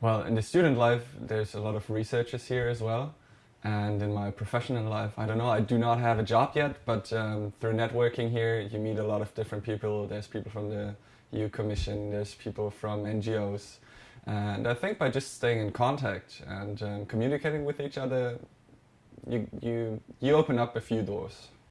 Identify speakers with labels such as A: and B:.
A: Well, in the student life, there's a lot of researchers here as well. And in my professional life, I don't know, I do not have a job yet, but um, through networking here, you meet a lot of different people. There's people from the EU Commission, there's people from NGOs. And I think by just staying in contact and um, communicating with each other, you, you, you open up a few doors.